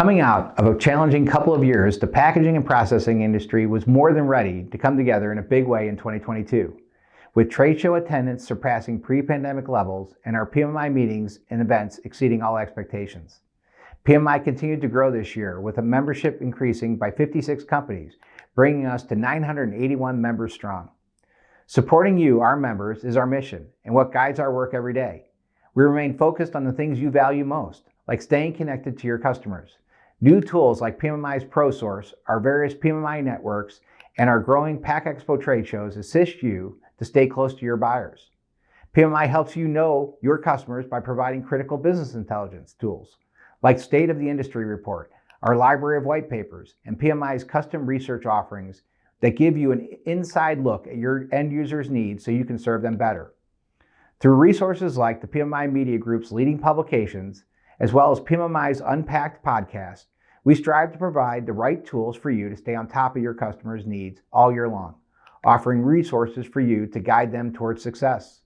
Coming out of a challenging couple of years, the packaging and processing industry was more than ready to come together in a big way in 2022, with trade show attendance surpassing pre-pandemic levels and our PMMI meetings and events exceeding all expectations. PMMI continued to grow this year with a membership increasing by 56 companies, bringing us to 981 members strong. Supporting you, our members, is our mission and what guides our work every day. We remain focused on the things you value most, like staying connected to your customers. New tools like PMMI's ProSource, our various PMMI networks, and our growing Pack Expo trade shows assist you to stay close to your buyers. PMMI helps you know your customers by providing critical business intelligence tools like State of the Industry Report, our library of white papers, and PMMI's custom research offerings that give you an inside look at your end users' needs so you can serve them better. Through resources like the PMMI Media Group's leading publications, as well as PMMI's Unpacked podcast, we strive to provide the right tools for you to stay on top of your customers' needs all year long, offering resources for you to guide them towards success.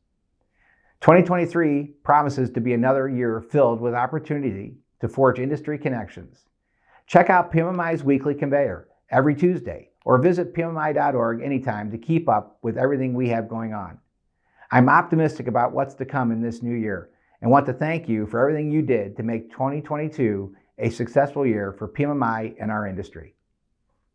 2023 promises to be another year filled with opportunity to forge industry connections. Check out PMMI's weekly conveyor every Tuesday or visit PMMI.org anytime to keep up with everything we have going on. I'm optimistic about what's to come in this new year and want to thank you for everything you did to make 2022 a successful year for PMMI and our industry.